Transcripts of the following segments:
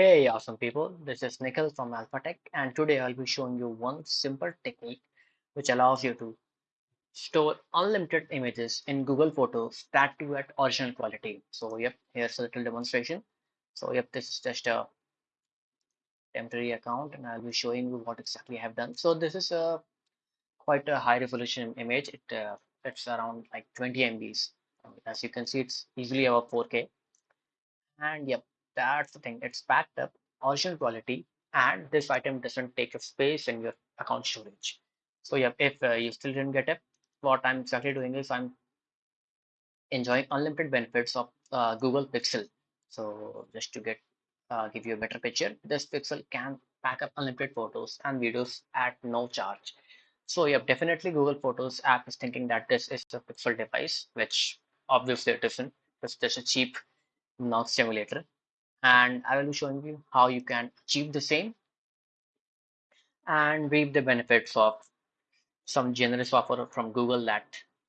Hey, awesome people. This is Nikhil from AlphaTech, and today I'll be showing you one simple technique which allows you to store unlimited images in Google Photos that too at original quality. So, yep, here's a little demonstration. So, yep, this is just a temporary account, and I'll be showing you what exactly I have done. So, this is a quite a high resolution image. It uh, it's around like 20 MBs. As you can see, it's easily above 4K. And yep, that's the thing. It's backed up, original quality, and this item doesn't take up space in your account storage. So yep, if uh, you still didn't get it, what I'm exactly doing is I'm enjoying unlimited benefits of uh, Google Pixel. So just to get uh, give you a better picture, this Pixel can pack up unlimited photos and videos at no charge. So yep, definitely Google Photos app is thinking that this is a Pixel device, which obviously it isn't. It's just a cheap Nox simulator and I will be showing you how you can achieve the same and reap the benefits of some generous offer from Google that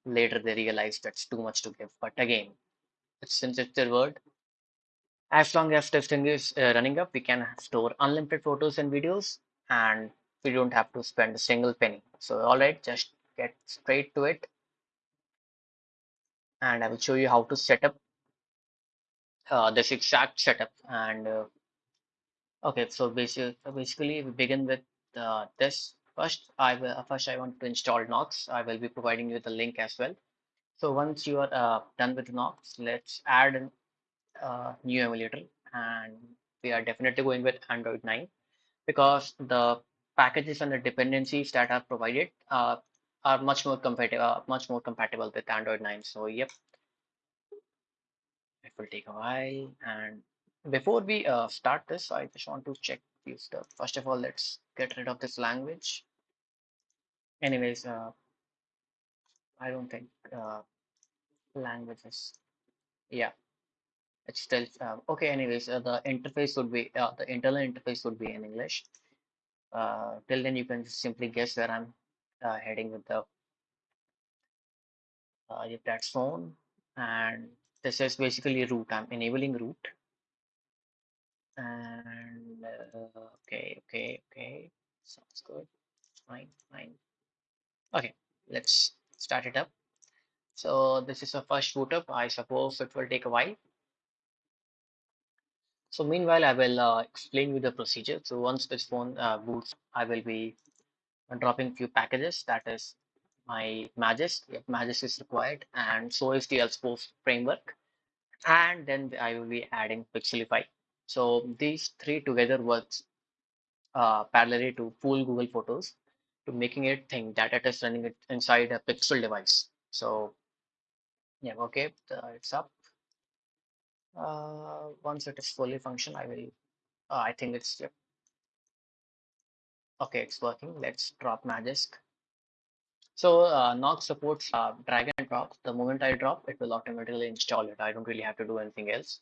later they realized that's too much to give. But again, since it's their word, as long as testing is uh, running up, we can store unlimited photos and videos and we don't have to spend a single penny. So, all right, just get straight to it. And I will show you how to set up uh, this exact setup and uh, Okay, so basically, basically we begin with uh, this. First, I will uh, first I want to install Nox. I will be providing you the link as well. So once you are uh, done with Nox, let's add a new emulator, and we are definitely going with Android 9 because the packages and the dependencies that are provided are much more compatible, much more compatible with Android 9. So yep, it will take a while and before we uh, start this, I just want to check few stuff. First of all, let's get rid of this language. Anyways, uh, I don't think uh, languages. Yeah, it's still uh, okay. Anyways, uh, the interface would be uh, the internal interface would be in English. Uh, till then, you can just simply guess where I'm uh, heading with the uh, that's phone, and this is basically root. I'm enabling root and uh, okay okay okay. Sounds good. Fine fine. Okay let's start it up. So this is a first boot up. I suppose it will take a while. So meanwhile i will uh, explain you the procedure. So once this phone uh, boots i will be dropping few packages. That is my Magisk, yep, Magisk is required, and so is the LSPosed framework. And then I will be adding Pixelify. So these three together works uh, parallelly to full Google Photos to making it think that it is running it inside a Pixel device. So yeah, okay, it's up. Uh, once it is fully function, I will. Uh, I think it's okay. It's working. Let's drop Magisk. So uh, Nox supports uh, drag and drop. The moment I drop, it will automatically install it. I don't really have to do anything else.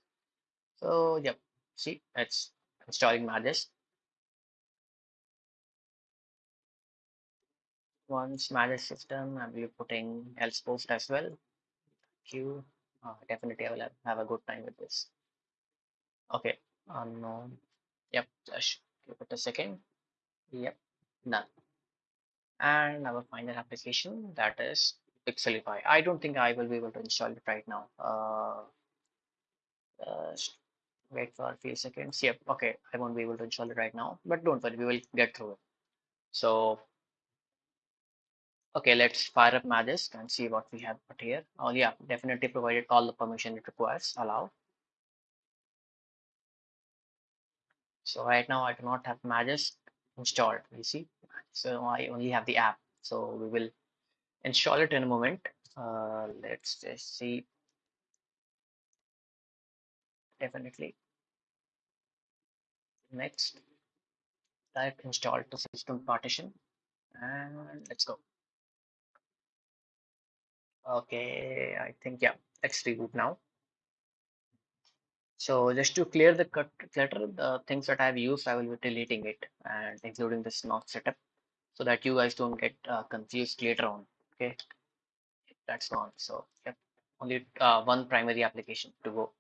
So yep, see, it's installing Magisk. Once Magisk system, I will be putting LSPosed as well. Q. Uh, definitely, I will have, have a good time with this. Okay, unknown. Yep, just give it a second. Yep, done. And our final application that is Pixelify. I don't think I will be able to install it right now. Uh, uh, wait for a few seconds. Yep, okay, I won't be able to install it right now, but don't worry, we will get through it. So, okay, let's fire up Magisk and see what we have put here. Oh yeah, definitely provided all the permission it requires. Allow. So right now I do not have Magisk installed, you see. So I only have the app. So we will install it in a moment. Uh, let's just see. Definitely. Next, type install to system partition and let's go. Okay, I think yeah, let's reboot now. So just to clear the clutter, the things that I've used, I will be deleting it and including this not setup so that you guys don't get uh, confused later on. Okay, that's gone. So yep, only uh, one primary application to go.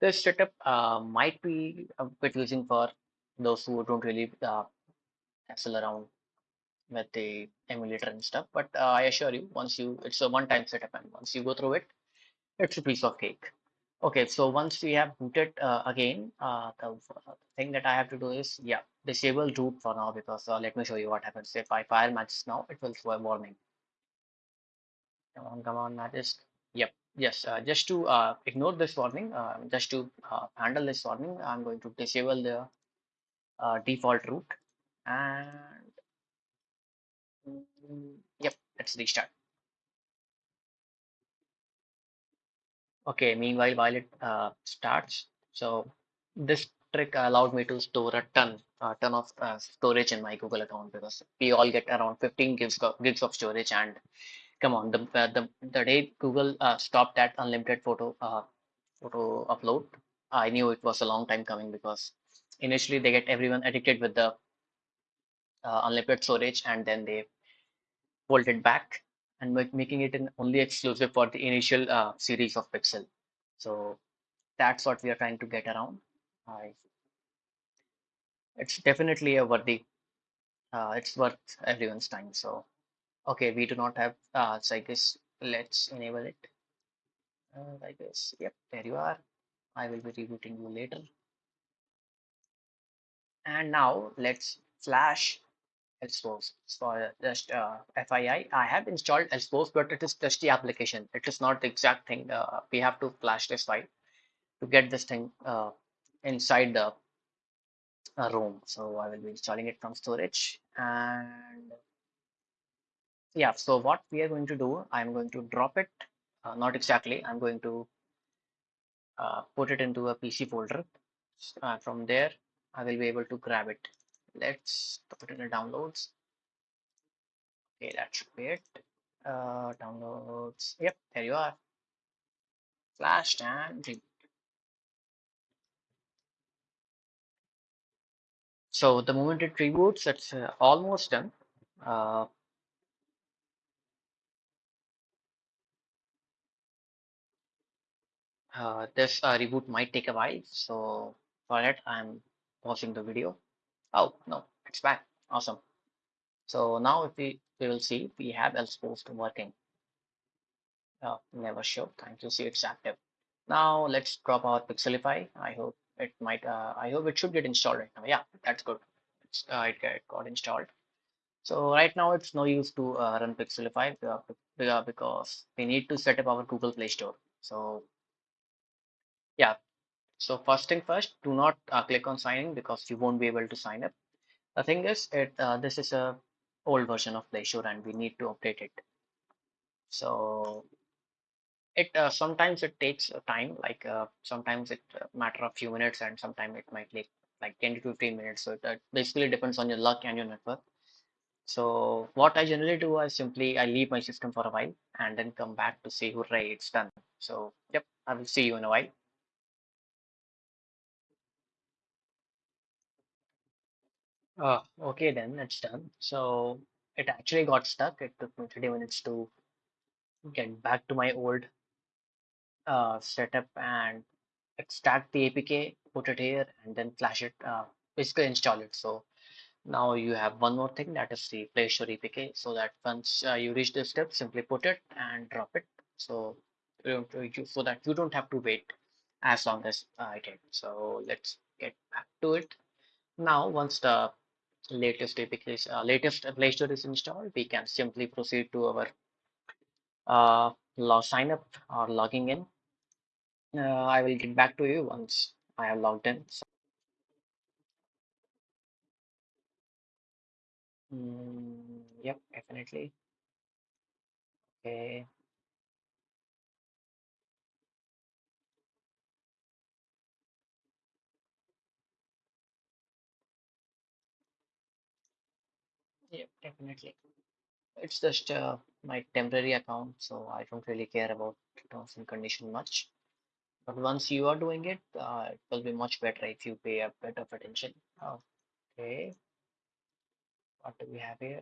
This setup uh, might be a bit using for those who don't really uh, hassle around with the emulator and stuff. But uh, I assure you, once you, it's a one-time setup, and once you go through it, it's a piece of cake. Okay, so once we have booted uh, again, uh, the uh, thing that I have to do is, yeah, disable root for now because uh, let me show you what happens. If I fire Magisk now, it will show a warning. Come on, come on, Magisk. Yep, yes, uh, just to uh, ignore this warning, just to handle this warning, I'm going to disable the default root and mm, yep, let's restart. Okay, meanwhile, while it uh, starts, so this trick allowed me to store a ton, a ton of uh, storage in my Google account because we all get around 15 gigs gigs of storage. And come on, the uh, the the day Google uh, stopped that unlimited photo uh, photo upload, I knew it was a long time coming because initially they get everyone addicted with the uh, unlimited storage, and then they pulled it back and making it an only exclusive for the initial uh, series of Pixel. So that's what we are trying to get around. I, it's definitely a worthy, uh, it's worth everyone's time. So, okay, we do not have, uh, so I guess let's enable it. Uh, I guess, yep, there you are. I will be rebooting you later. And now let's flash Xpose. For just uh, FYI, I have installed Xpose, but it is just the application. It is not the exact thing. Uh, we have to flash this file to get this thing uh, inside the uh, ROM. So I will be installing it from storage. And yeah, so what we are going to do, I'm going to drop it. Uh, not exactly. I'm going to uh, put it into a PC folder. From there, I will be able to grab it. Let's put it in the downloads. Okay, that should be it. Uh, downloads. Yep, there you are. Flashed and reboot. So the moment it reboots, it's uh, almost done. Uh, uh, this uh, reboot might take a while, so for that I'm pausing the video. Oh no, it's back. Awesome. So now if we, we will see we have Xpose working. Oh, never show. Thank you. See it's active. Now let's drop our Pixelify. I hope it might. Uh, I hope it should get installed right now. Yeah, that's good. Uh, it, it got installed. So right now it's no use to uh, run Pixelify uh, because we need to set up our Google Play Store. So yeah, so first thing first, do not uh, click on signing because you won't be able to sign up. The thing is, it uh, this is a old version of Play Store and we need to update it. So it uh, sometimes it takes time, like uh, sometimes it uh, matter of few minutes and sometimes it might take like 10 to 15 minutes. So it basically depends on your luck and your network. So what I generally do is simply I leave my system for a while and then come back to say, hooray, it's done. So yep, I will see you in a while. Uh, okay, then it's done. So it actually got stuck. It took me 30 minutes to get back to my old uh, setup and extract the APK, put it here, and then flash it, uh, basically install it. So now you have one more thing that is the Play Store APK. So that once uh, you reach this step, simply put it and drop it. So you don't, you, so that you don't have to wait as long as I did. So let's get back to it. Now, once the latest APK uh, latest Play Store is installed, we can simply proceed to our uh, log sign up or logging in. Uh, I will get back to you once I have logged in. So, mm, yep, definitely. Okay. Yep, definitely. It's just uh, my temporary account, so I don't really care about terms and condition much. But once you are doing it, uh, it will be much better if you pay a bit of attention. Okay, what do we have here?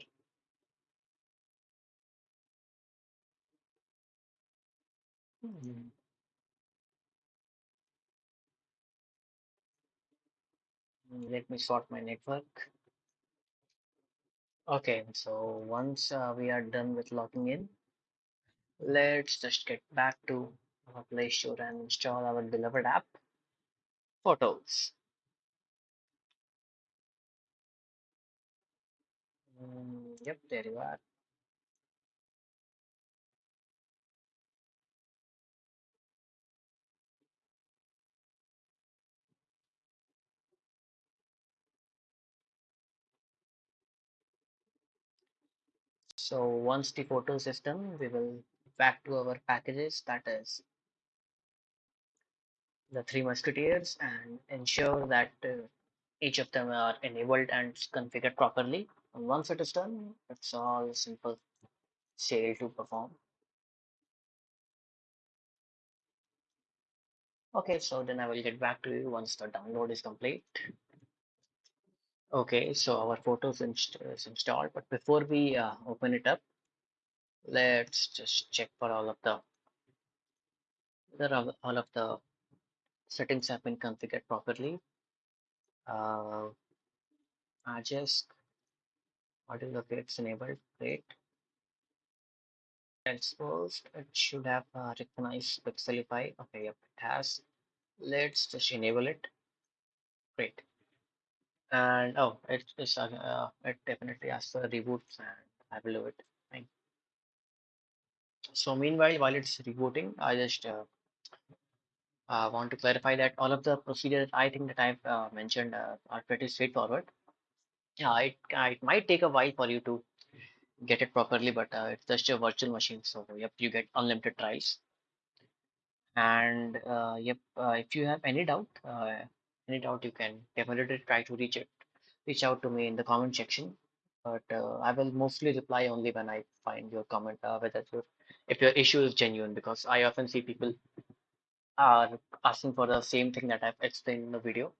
Hmm. Let me sort my network. Okay, so once uh, we are done with logging in, let's just get back to our Play Store and install our beloved app, Photos. Mm, yep, there you are. So once the photo system, we will back to our packages, that is the Three Musketeers, and ensure that uh, each of them are enabled and configured properly. And once it is done, it's all simple sale to perform. Okay, so then I will get back to you once the download is complete. Okay, so our photos inst is installed, but before we uh, open it up, let's just check for all of the whether all of the settings have been configured properly. Uh, Ajax audio locates enabled. Great. Xposed. It should have uh, recognized Pixelify. Okay, yep, it has. Let's just enable it. Great. And oh, it is uh, uh, it definitely has for reboots, and I believe it. Fine. So meanwhile, while it's rebooting, I just uh, uh, want to clarify that all of the procedures I think that I've uh, mentioned uh, are pretty straightforward. Yeah, it, it might take a while for you to get it properly, but it's just a virtual machine, so yep, you get unlimited tries And yep, if you have any doubt, any doubt, you can definitely try to reach it, reach out to me in the comment section. But uh, I will mostly reply only when I find your comment, uh, whether your, if your issue is genuine, because I often see people are asking for the same thing that I've explained in the video,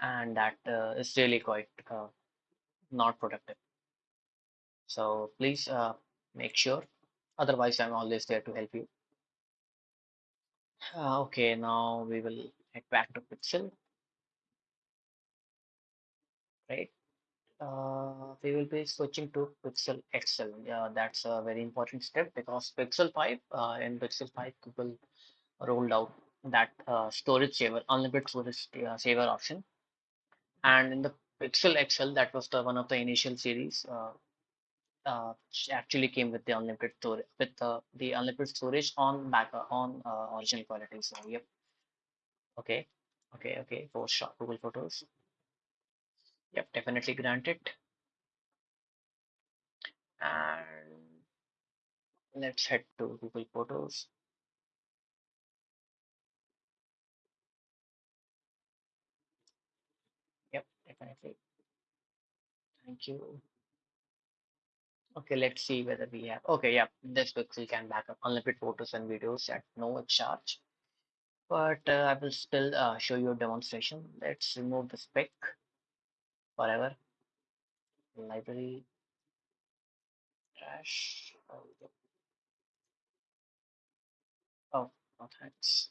and that uh, is really quite uh, not productive. So please uh, make sure. Otherwise, I'm always there to help you. Uh, okay, now we will head back to Pixel, right? Uh, we will be switching to Pixel XL. Yeah, that's a very important step because Pixel 5 uh, in Pixel 5 Google rolled out that uh, storage saver, unlimited storage uh, saver option. And in the Pixel XL, that was the one of the initial series. Uh, uh, actually came with the unlimited storage with the, unlimited storage on back on original quality. So yep, okay, okay, okay. For shot Google Photos, yep, definitely granted. And let's head to Google Photos. Yep, definitely. Thank you. Okay, let's see whether we have. Okay, yeah, this Pixel can back up unlimited photos and videos at no charge. But uh, I will still uh, show you a demonstration. Let's remove the spec forever. Library trash. Oh, no thanks.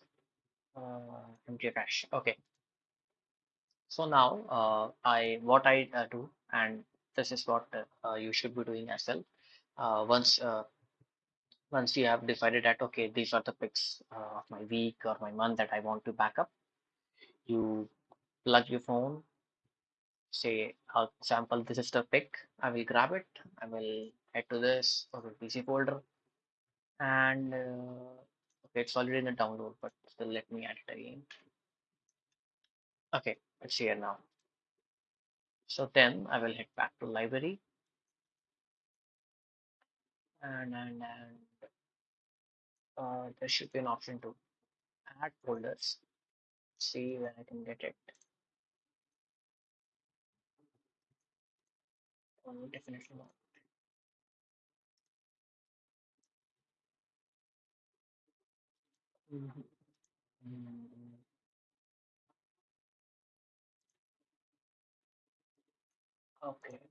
Uh, empty trash. Okay. So now uh, I what I uh, do, and this is what uh, you should be doing as well. Uh, once uh, once you have decided that okay, these are the pics uh, of my week or my month that I want to back up, you plug your phone. Say, for example, this is the pic. I will grab it. I will head to this or PC folder, and uh, okay, it's already in the download, but still let me add it again. Okay, it's here now. So then I will head back to library and and and uh, there should be an option to add folders. See where I can get it. Oh, definitely not. Mhm. Mm, Okay.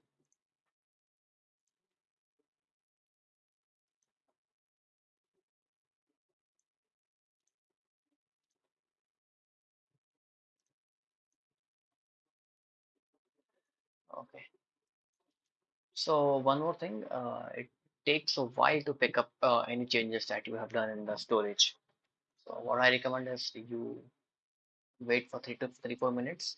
So one more thing, uh, it takes a while to pick up uh, any changes that you have done in the storage. So what I recommend is you wait for three to three four minutes,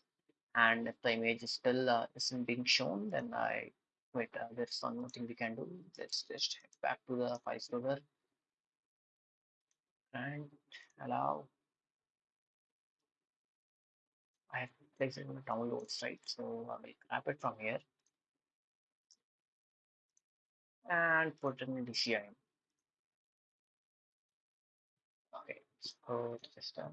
and if the image is still uh, isn't being shown, then I wait. Uh, there's one more thing we can do. Let's just head back to the file server and allow. I have placed it in the downloads, right? So I will grab it from here and put in DCIM. Okay, so the system.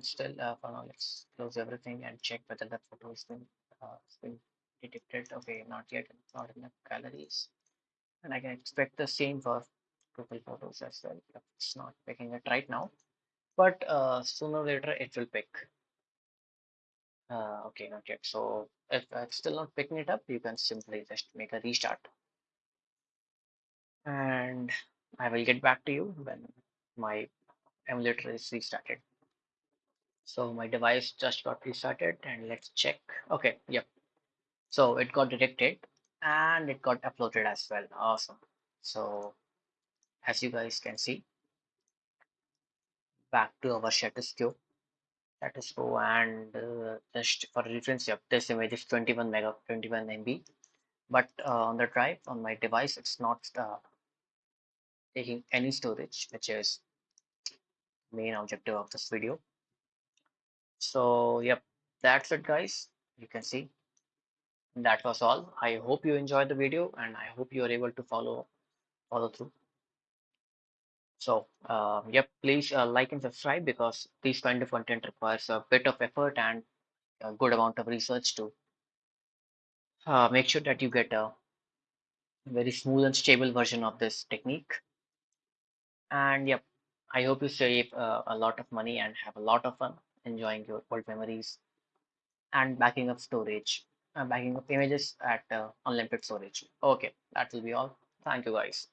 Still, uh, for now, let's close everything and check whether the photo has been, uh, been detected. Okay, not yet. Not in the galleries. And I can expect the same for Google Photos as well. It's not picking it right now, but uh, sooner or later it will pick. Uh, okay, not yet. So if it's still not picking it up, you can simply just make a restart. And I will get back to you when my emulator is restarted. So my device just got restarted and let's check. Okay, yep. So it got detected and it got uploaded as well. Awesome. So as you guys can see, back to our shutter status quo. Status quo and uh, just for reference, yep, this image is 21 mega, 21 MB. But uh, on the drive on my device, it's not uh, taking any storage, which is main objective of this video. So yep, that's it guys. You can see that was all. I hope you enjoyed the video and I hope you are able to follow follow through. So uh, yep, please uh, like and subscribe because this kind of content requires a bit of effort and a good amount of research to uh, make sure that you get a very smooth and stable version of this technique. And yep, I hope you save uh, a lot of money and have a lot of fun enjoying your old memories and backing up storage, uh, backing up images at uh, unlimited storage. Okay, that will be all. Thank you guys.